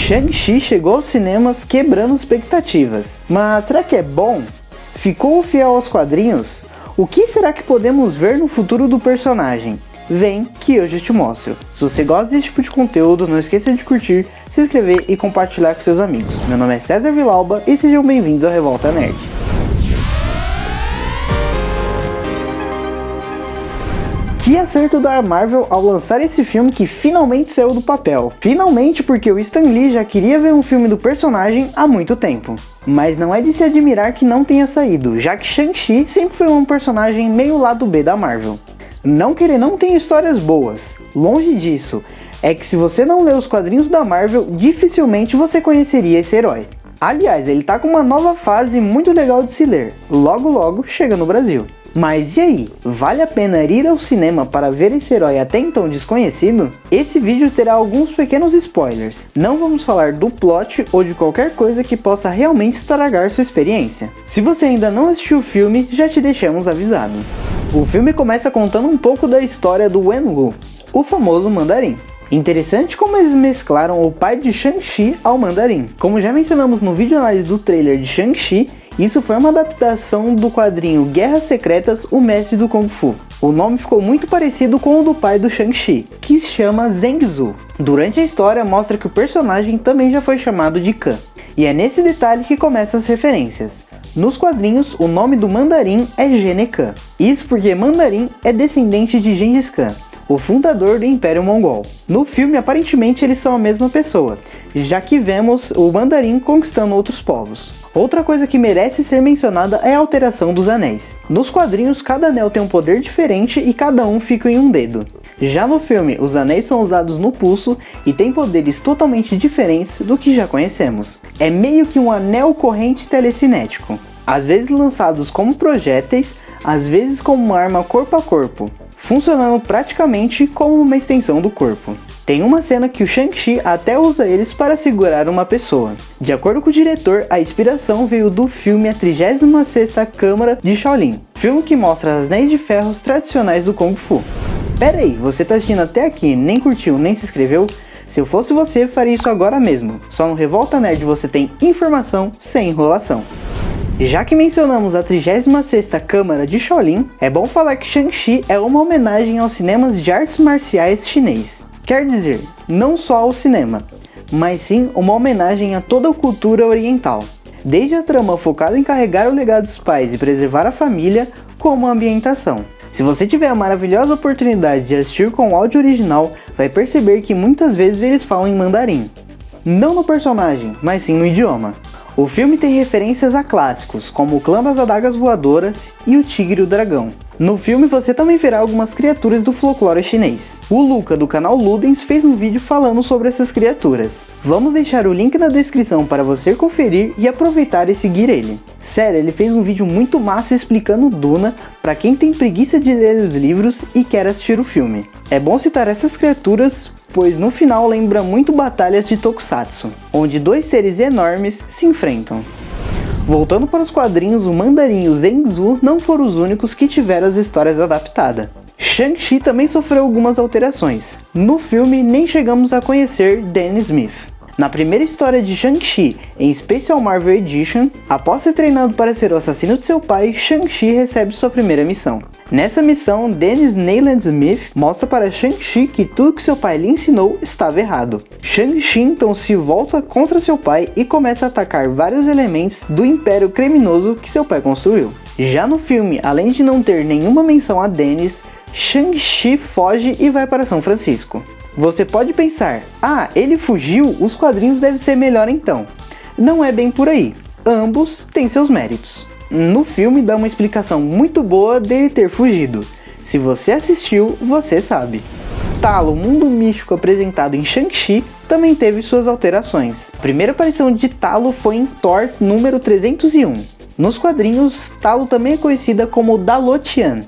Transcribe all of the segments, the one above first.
Shang-Chi chegou aos cinemas quebrando expectativas. Mas será que é bom? Ficou fiel aos quadrinhos? O que será que podemos ver no futuro do personagem? Vem que hoje eu te mostro. Se você gosta desse tipo de conteúdo, não esqueça de curtir, se inscrever e compartilhar com seus amigos. Meu nome é César Vilauba e sejam bem-vindos ao Revolta Nerd. Que acerto da Marvel ao lançar esse filme que finalmente saiu do papel. Finalmente porque o Stan Lee já queria ver um filme do personagem há muito tempo. Mas não é de se admirar que não tenha saído, já que Shang-Chi sempre foi um personagem meio lado B da Marvel. Não que ele não tenha histórias boas, longe disso, é que se você não lê os quadrinhos da Marvel, dificilmente você conheceria esse herói. Aliás, ele tá com uma nova fase muito legal de se ler, logo logo chega no Brasil. Mas e aí, vale a pena ir ao cinema para ver esse herói até então desconhecido? Esse vídeo terá alguns pequenos spoilers. Não vamos falar do plot ou de qualquer coisa que possa realmente estragar sua experiência. Se você ainda não assistiu o filme, já te deixamos avisado. O filme começa contando um pouco da história do Wenwu, o famoso mandarim. Interessante como eles mesclaram o pai de Shang-Chi ao mandarim. Como já mencionamos no vídeo análise do trailer de Shang-Chi, isso foi uma adaptação do quadrinho Guerras Secretas, o Mestre do Kung Fu. O nome ficou muito parecido com o do pai do Shang-Chi, que se chama Zheng Zu. Durante a história mostra que o personagem também já foi chamado de Khan. E é nesse detalhe que começam as referências. Nos quadrinhos, o nome do mandarim é Gene Khan. Isso porque mandarim é descendente de Gengis Khan, o fundador do Império Mongol. No filme, aparentemente eles são a mesma pessoa, já que vemos o mandarim conquistando outros povos. Outra coisa que merece ser mencionada é a alteração dos anéis. Nos quadrinhos, cada anel tem um poder diferente e cada um fica em um dedo. Já no filme, os anéis são usados no pulso e têm poderes totalmente diferentes do que já conhecemos. É meio que um anel corrente telecinético, às vezes lançados como projéteis, às vezes como uma arma corpo a corpo, funcionando praticamente como uma extensão do corpo. Tem uma cena que o Shang-Chi até usa eles para segurar uma pessoa. De acordo com o diretor, a inspiração veio do filme A 36ª Câmara de Shaolin, filme que mostra as anéis de ferros tradicionais do Kung Fu. Pera aí, você tá assistindo até aqui, nem curtiu, nem se inscreveu? Se eu fosse você, faria isso agora mesmo. Só no Revolta Nerd você tem informação sem enrolação. Já que mencionamos a 36ª Câmara de Shaolin, é bom falar que Shang-Chi é uma homenagem aos cinemas de artes marciais chinês. Quer dizer, não só ao cinema, mas sim uma homenagem a toda a cultura oriental. Desde a trama focada em carregar o legado dos pais e preservar a família, como a ambientação. Se você tiver a maravilhosa oportunidade de assistir com o áudio original, vai perceber que muitas vezes eles falam em mandarim. Não no personagem, mas sim no idioma. O filme tem referências a clássicos, como o Clã das Adagas Voadoras e o Tigre e o Dragão. No filme você também verá algumas criaturas do folclore chinês. O Luca do canal Ludens fez um vídeo falando sobre essas criaturas. Vamos deixar o link na descrição para você conferir e aproveitar e seguir ele. Sério, ele fez um vídeo muito massa explicando Duna para quem tem preguiça de ler os livros e quer assistir o filme. É bom citar essas criaturas pois no final lembra muito batalhas de Tokusatsu, onde dois seres enormes se enfrentam. Voltando para os quadrinhos, o Mandarim e o Zenzu não foram os únicos que tiveram as histórias adaptadas. Shang-Chi também sofreu algumas alterações. No filme, nem chegamos a conhecer Danny Smith. Na primeira história de Shang-Chi, em Special Marvel Edition, após ser treinado para ser o assassino de seu pai, Shang-Chi recebe sua primeira missão. Nessa missão, Dennis Neyland Smith mostra para Shang-Chi que tudo que seu pai lhe ensinou estava errado. Shang-Chi então se volta contra seu pai e começa a atacar vários elementos do império criminoso que seu pai construiu. Já no filme, além de não ter nenhuma menção a Dennis, Shang-Chi foge e vai para São Francisco. Você pode pensar, ah, ele fugiu, os quadrinhos devem ser melhor então. Não é bem por aí, ambos têm seus méritos. No filme dá uma explicação muito boa dele ter fugido. Se você assistiu, você sabe. Talo, o mundo místico apresentado em Shang-Chi, também teve suas alterações. A primeira aparição de Talo foi em Thor número 301. Nos quadrinhos, Talo também é conhecida como Dalotian,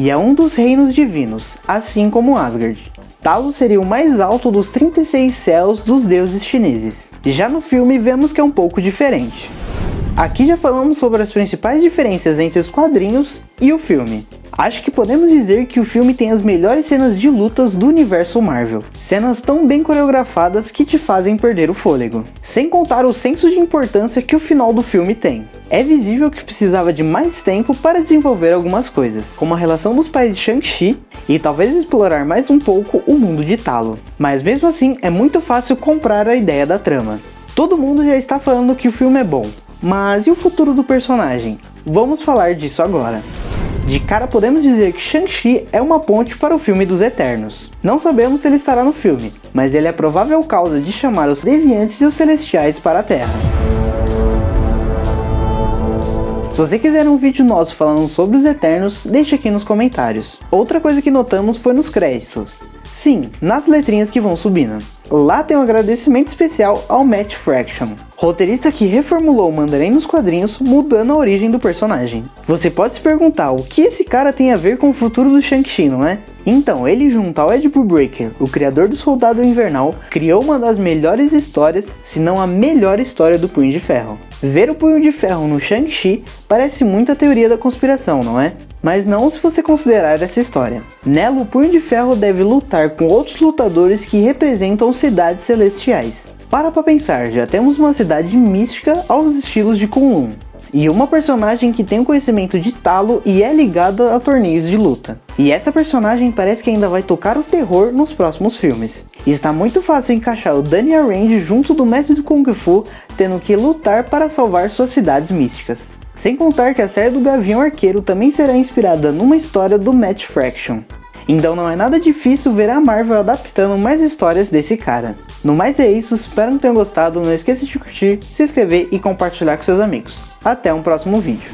e é um dos reinos divinos, assim como Asgard. Talos seria o mais alto dos 36 céus dos deuses chineses. Já no filme vemos que é um pouco diferente. Aqui já falamos sobre as principais diferenças entre os quadrinhos e o filme. Acho que podemos dizer que o filme tem as melhores cenas de lutas do universo Marvel. Cenas tão bem coreografadas que te fazem perder o fôlego. Sem contar o senso de importância que o final do filme tem. É visível que precisava de mais tempo para desenvolver algumas coisas, como a relação dos pais de Shang-Chi e talvez explorar mais um pouco o mundo de Talo. Mas mesmo assim, é muito fácil comprar a ideia da trama. Todo mundo já está falando que o filme é bom, mas e o futuro do personagem? Vamos falar disso agora. De cara podemos dizer que Shang-Chi é uma ponte para o filme dos Eternos. Não sabemos se ele estará no filme, mas ele é provável causa de chamar os Deviantes e os Celestiais para a Terra. Se você quiser um vídeo nosso falando sobre os Eternos, deixe aqui nos comentários. Outra coisa que notamos foi nos créditos. Sim, nas letrinhas que vão subindo. Lá tem um agradecimento especial ao Matt Fraction, roteirista que reformulou o Mandarim nos quadrinhos, mudando a origem do personagem. Você pode se perguntar o que esse cara tem a ver com o futuro do Shang-Chi, não é? Então, ele junto ao Ed Brubaker, o criador do Soldado Invernal, criou uma das melhores histórias, se não a melhor história do Punho de Ferro. Ver o Punho de Ferro no Shang-Chi parece muito a teoria da conspiração, não é? Mas não se você considerar essa história. Nela, o Punho de Ferro deve lutar com outros lutadores que representam cidades celestiais. Para pra pensar, já temos uma cidade mística aos estilos de Kunlun, e uma personagem que tem o conhecimento de Talo e é ligada a torneios de luta. E essa personagem parece que ainda vai tocar o terror nos próximos filmes. Está muito fácil encaixar o Daniel Rand junto do mestre do Kung Fu, tendo que lutar para salvar suas cidades místicas. Sem contar que a série do Gavião Arqueiro também será inspirada numa história do Matt Fraction. Então não é nada difícil ver a Marvel adaptando mais histórias desse cara. No mais é isso, espero que tenham gostado, não esqueça de curtir, se inscrever e compartilhar com seus amigos. Até um próximo vídeo.